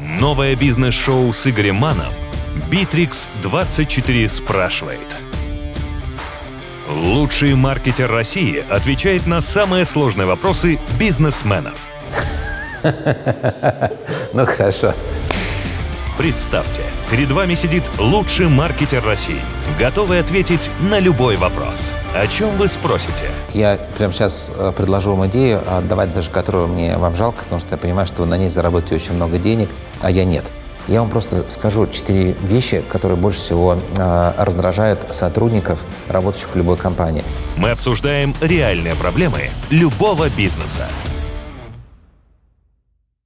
Новое бизнес-шоу с Игорем Маном «Битрикс 24 спрашивает». Лучший маркетер России отвечает на самые сложные вопросы бизнесменов. Ну хорошо. Представьте, перед вами сидит лучший маркетер России, готовый ответить на любой вопрос. О чем вы спросите? Я прямо сейчас э, предложу вам идею, отдавать даже которую мне вам жалко, потому что я понимаю, что вы на ней заработаете очень много денег, а я нет. Я вам просто скажу четыре вещи, которые больше всего э, раздражают сотрудников, работающих в любой компании. Мы обсуждаем реальные проблемы любого бизнеса.